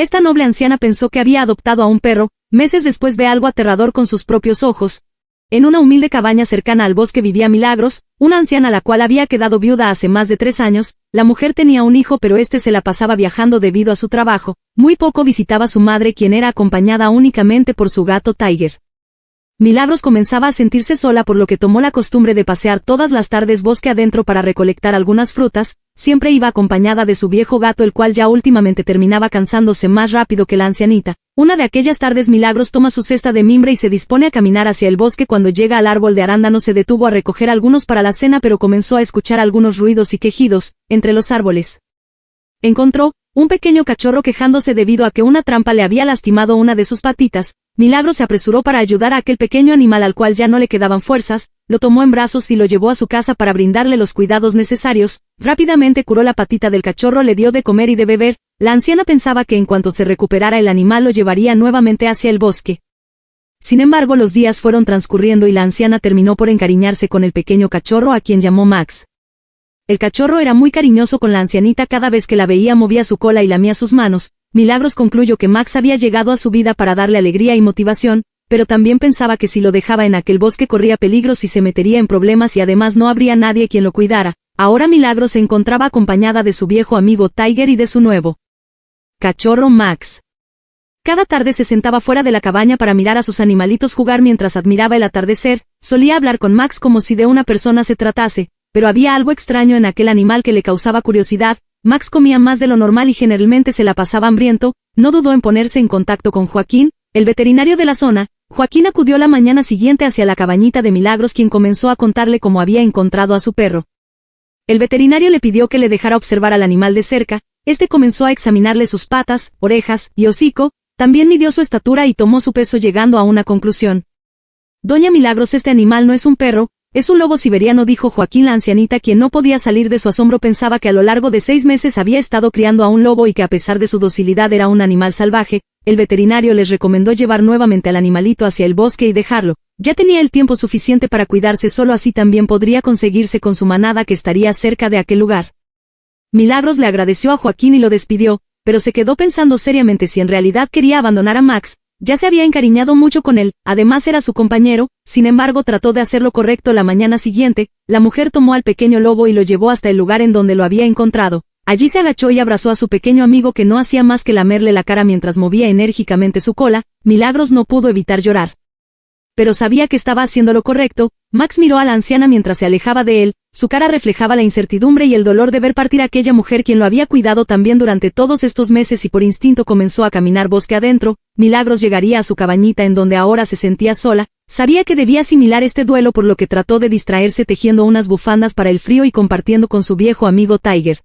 Esta noble anciana pensó que había adoptado a un perro, meses después ve algo aterrador con sus propios ojos. En una humilde cabaña cercana al bosque vivía Milagros, una anciana la cual había quedado viuda hace más de tres años, la mujer tenía un hijo pero este se la pasaba viajando debido a su trabajo, muy poco visitaba a su madre quien era acompañada únicamente por su gato Tiger. Milagros comenzaba a sentirse sola por lo que tomó la costumbre de pasear todas las tardes bosque adentro para recolectar algunas frutas, siempre iba acompañada de su viejo gato el cual ya últimamente terminaba cansándose más rápido que la ancianita. Una de aquellas tardes Milagros toma su cesta de mimbre y se dispone a caminar hacia el bosque cuando llega al árbol de arándano se detuvo a recoger algunos para la cena pero comenzó a escuchar algunos ruidos y quejidos, entre los árboles. Encontró, un pequeño cachorro quejándose debido a que una trampa le había lastimado una de sus patitas, Milagro se apresuró para ayudar a aquel pequeño animal al cual ya no le quedaban fuerzas, lo tomó en brazos y lo llevó a su casa para brindarle los cuidados necesarios, rápidamente curó la patita del cachorro, le dio de comer y de beber, la anciana pensaba que en cuanto se recuperara el animal lo llevaría nuevamente hacia el bosque. Sin embargo los días fueron transcurriendo y la anciana terminó por encariñarse con el pequeño cachorro a quien llamó Max. El cachorro era muy cariñoso con la ancianita cada vez que la veía movía su cola y lamía sus manos, Milagros concluyó que Max había llegado a su vida para darle alegría y motivación, pero también pensaba que si lo dejaba en aquel bosque corría peligros y se metería en problemas y además no habría nadie quien lo cuidara. Ahora Milagros se encontraba acompañada de su viejo amigo Tiger y de su nuevo cachorro Max. Cada tarde se sentaba fuera de la cabaña para mirar a sus animalitos jugar mientras admiraba el atardecer, solía hablar con Max como si de una persona se tratase, pero había algo extraño en aquel animal que le causaba curiosidad, Max comía más de lo normal y generalmente se la pasaba hambriento, no dudó en ponerse en contacto con Joaquín, el veterinario de la zona, Joaquín acudió la mañana siguiente hacia la cabañita de Milagros quien comenzó a contarle cómo había encontrado a su perro. El veterinario le pidió que le dejara observar al animal de cerca, este comenzó a examinarle sus patas, orejas y hocico, también midió su estatura y tomó su peso llegando a una conclusión. Doña Milagros este animal no es un perro, es un lobo siberiano, dijo Joaquín la ancianita quien no podía salir de su asombro pensaba que a lo largo de seis meses había estado criando a un lobo y que a pesar de su docilidad era un animal salvaje, el veterinario les recomendó llevar nuevamente al animalito hacia el bosque y dejarlo, ya tenía el tiempo suficiente para cuidarse solo así también podría conseguirse con su manada que estaría cerca de aquel lugar. Milagros le agradeció a Joaquín y lo despidió, pero se quedó pensando seriamente si en realidad quería abandonar a Max, ya se había encariñado mucho con él, además era su compañero, sin embargo trató de hacer lo correcto la mañana siguiente, la mujer tomó al pequeño lobo y lo llevó hasta el lugar en donde lo había encontrado. Allí se agachó y abrazó a su pequeño amigo que no hacía más que lamerle la cara mientras movía enérgicamente su cola, Milagros no pudo evitar llorar. Pero sabía que estaba haciendo lo correcto, Max miró a la anciana mientras se alejaba de él, su cara reflejaba la incertidumbre y el dolor de ver partir a aquella mujer quien lo había cuidado también durante todos estos meses y por instinto comenzó a caminar bosque adentro, Milagros llegaría a su cabañita en donde ahora se sentía sola, sabía que debía asimilar este duelo por lo que trató de distraerse tejiendo unas bufandas para el frío y compartiendo con su viejo amigo Tiger.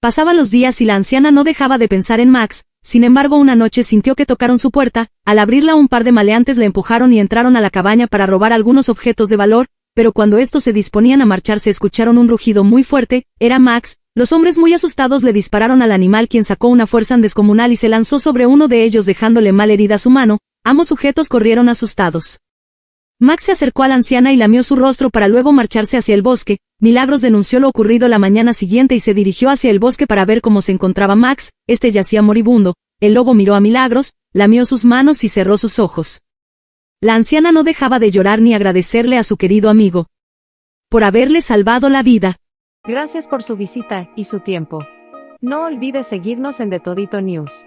Pasaban los días y la anciana no dejaba de pensar en Max, sin embargo una noche sintió que tocaron su puerta, al abrirla un par de maleantes le empujaron y entraron a la cabaña para robar algunos objetos de valor, pero cuando estos se disponían a marcharse escucharon un rugido muy fuerte, era Max, los hombres muy asustados le dispararon al animal quien sacó una fuerza descomunal y se lanzó sobre uno de ellos dejándole mal herida su mano, ambos sujetos corrieron asustados. Max se acercó a la anciana y lamió su rostro para luego marcharse hacia el bosque, Milagros denunció lo ocurrido la mañana siguiente y se dirigió hacia el bosque para ver cómo se encontraba Max, este yacía moribundo, el lobo miró a Milagros, lamió sus manos y cerró sus ojos. La anciana no dejaba de llorar ni agradecerle a su querido amigo. Por haberle salvado la vida. Gracias por su visita y su tiempo. No olvide seguirnos en The Todito News.